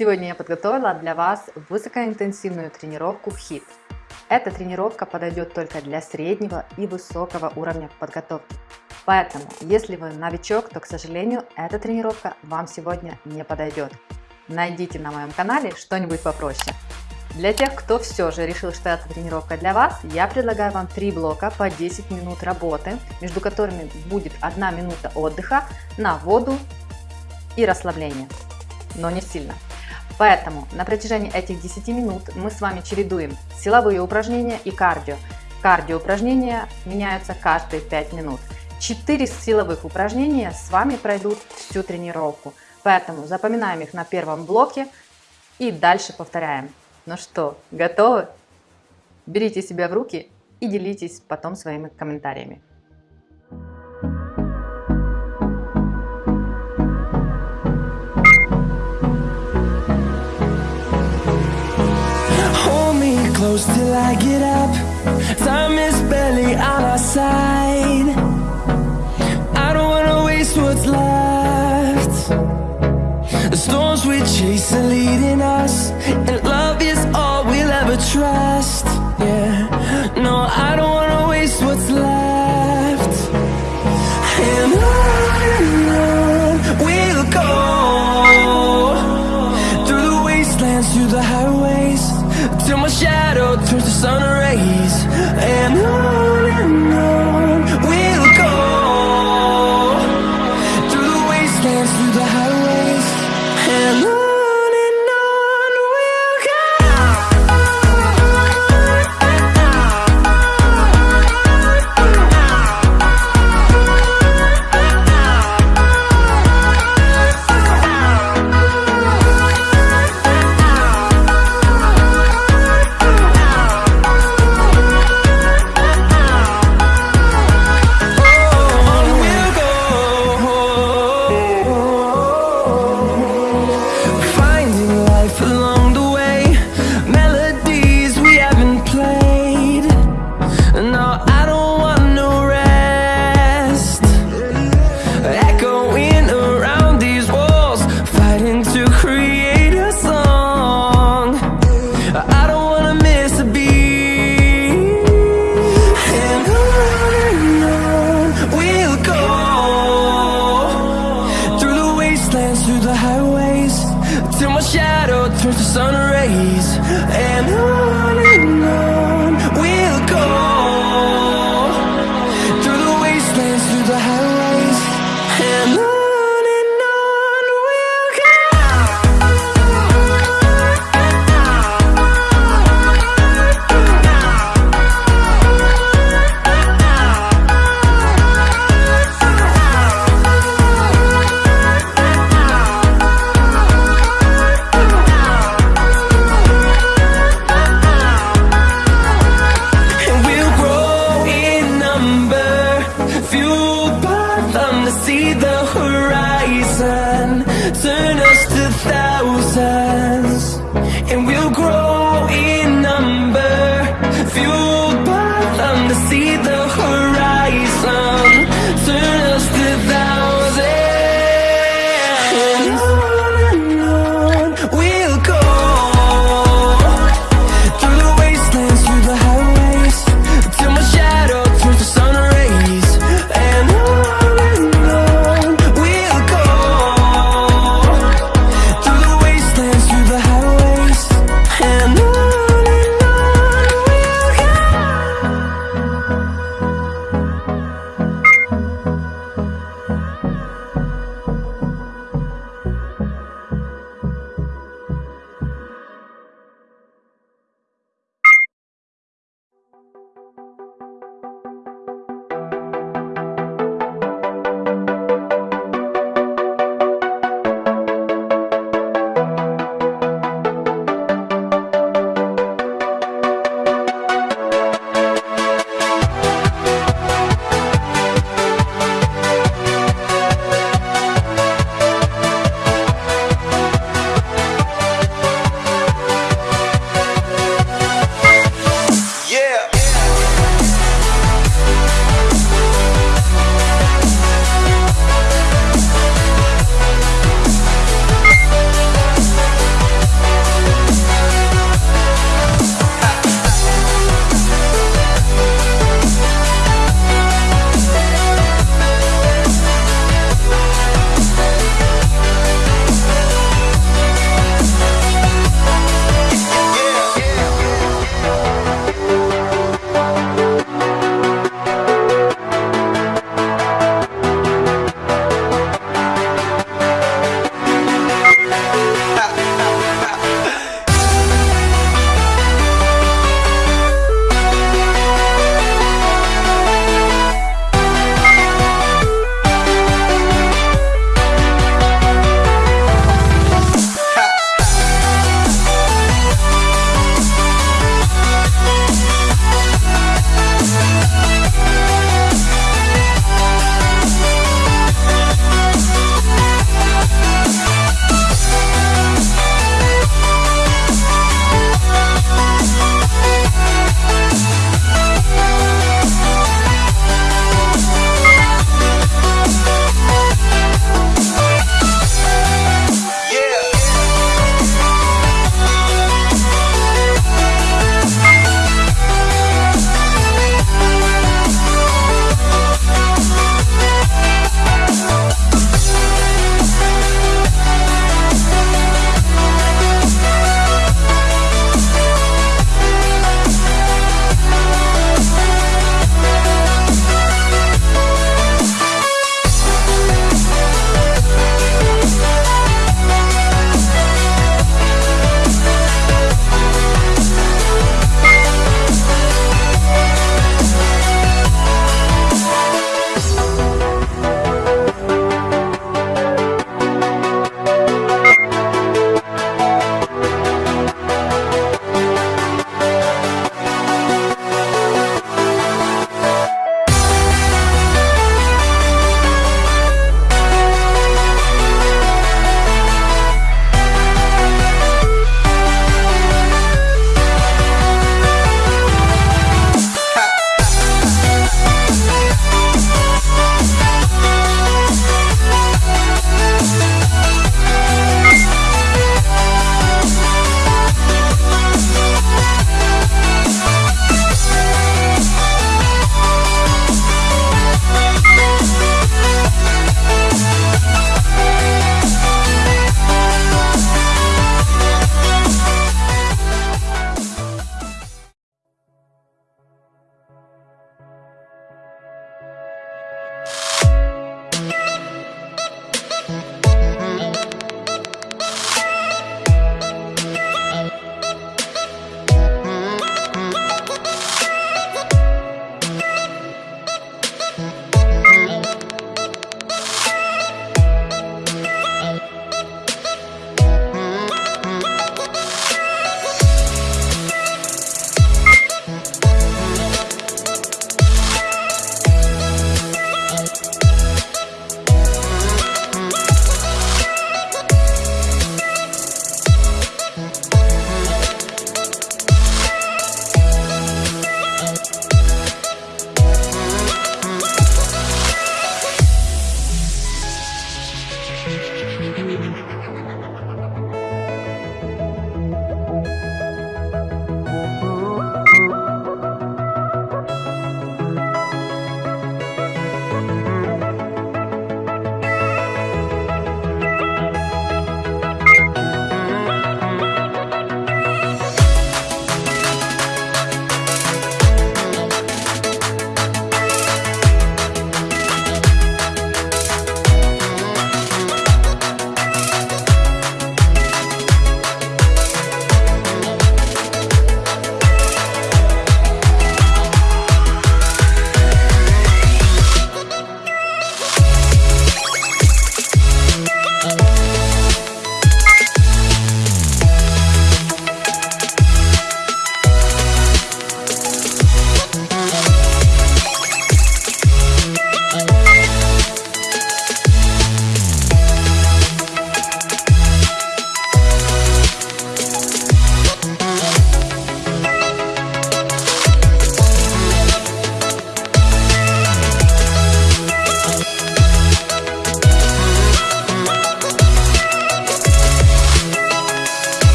Сегодня я подготовила для вас высокоинтенсивную тренировку HIIT. Эта тренировка подойдет только для среднего и высокого уровня подготовки. Поэтому, если вы новичок, то, к сожалению, эта тренировка вам сегодня не подойдет. Найдите на моем канале что-нибудь попроще. Для тех, кто все же решил, что эта тренировка для вас, я предлагаю вам три блока по 10 минут работы, между которыми будет 1 минута отдыха на воду и расслабление, но не сильно. Поэтому на протяжении этих 10 минут мы с вами чередуем силовые упражнения и кардио. Кардио упражнения меняются каждые 5 минут. 4 силовых упражнения с вами пройдут всю тренировку. Поэтому запоминаем их на первом блоке и дальше повторяем. Ну что, готовы? Берите себя в руки и делитесь потом своими комментариями. Close till I get up. Time is barely on our side. I don't wanna waste what's left. The storms we chase are leading us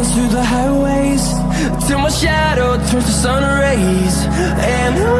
dance through the highways. Till my shadow turns to sun rays. And I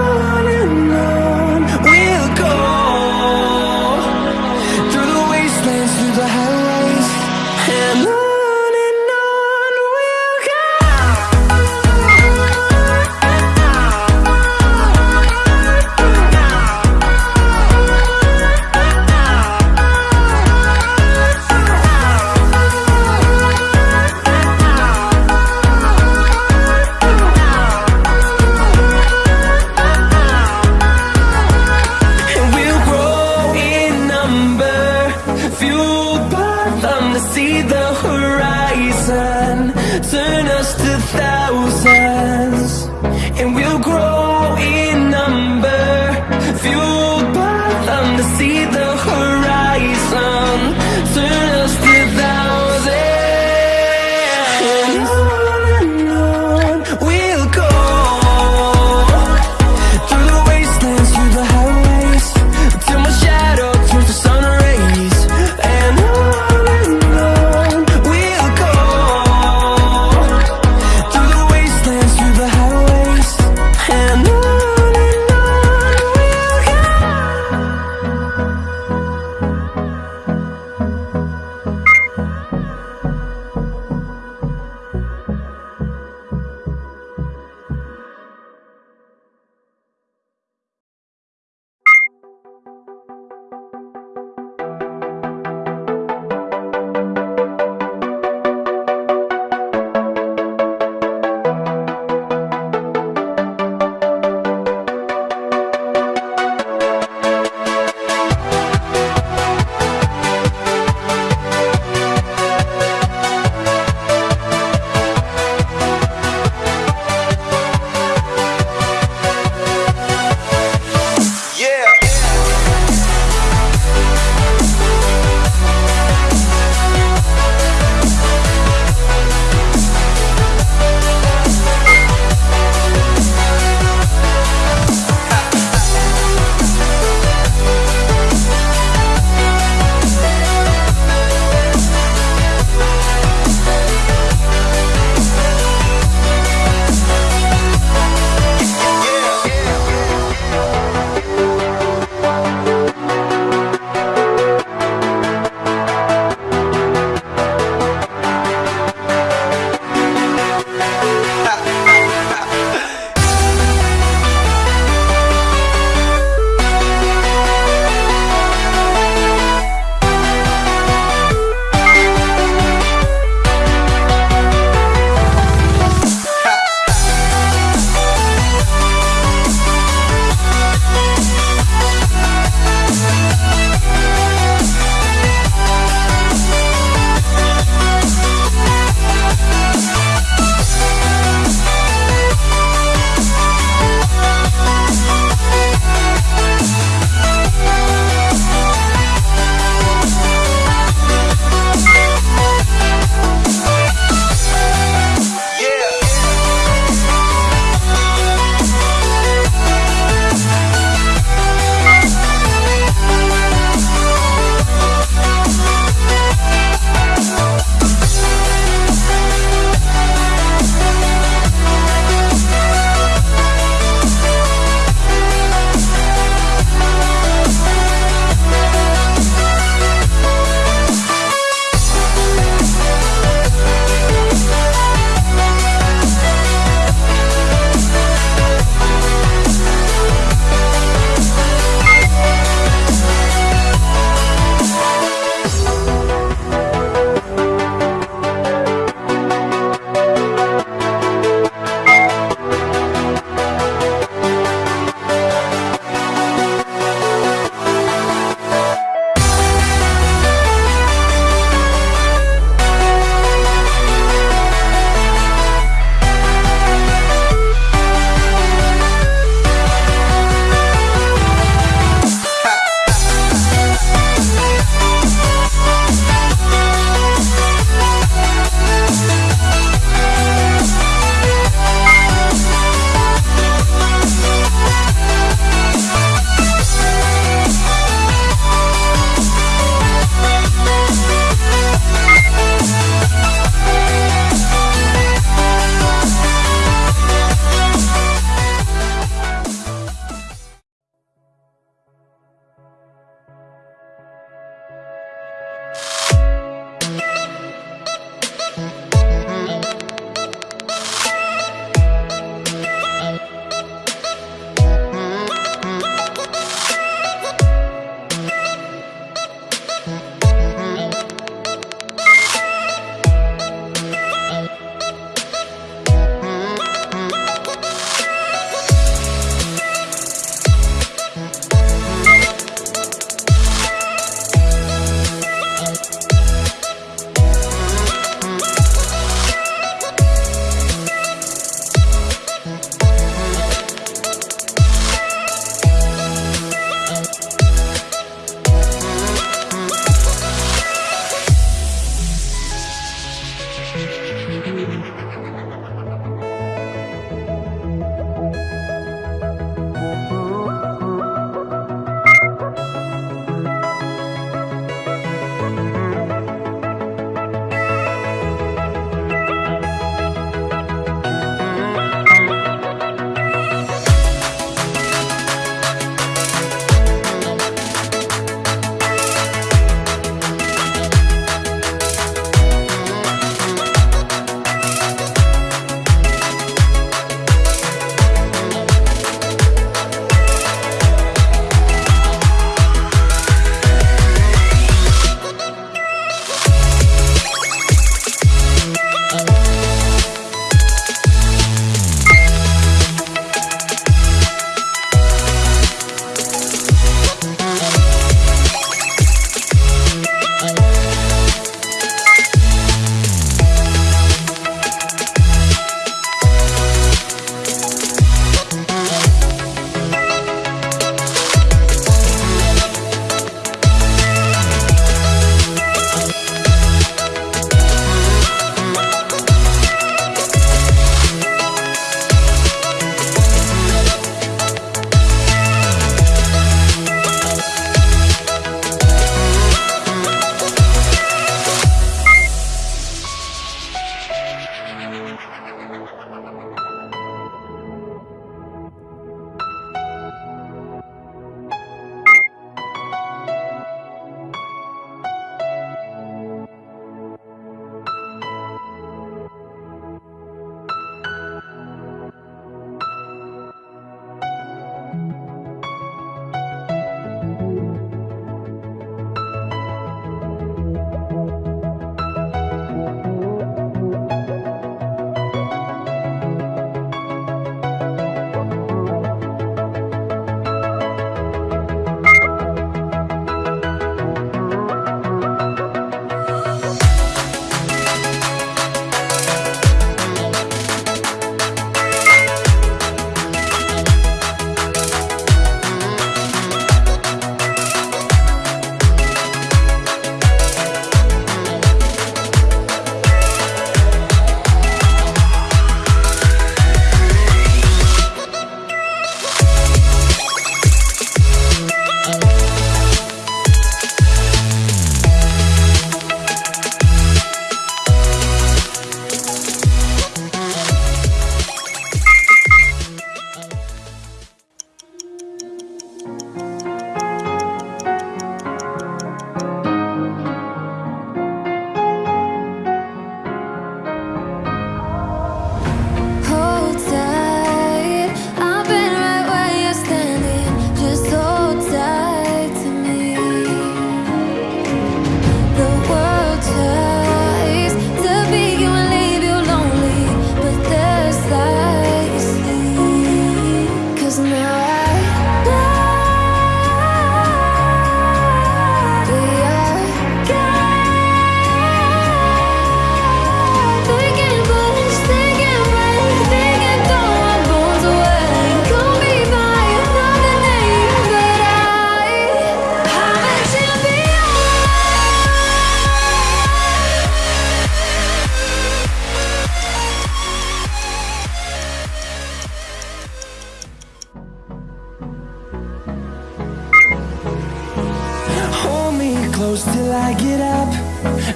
close till I get up.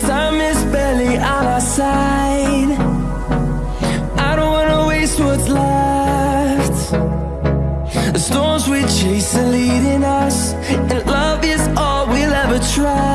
Time is barely on our side. I don't wanna waste what's left. The storms we chase are leading us, and love is all we'll ever. Yeah.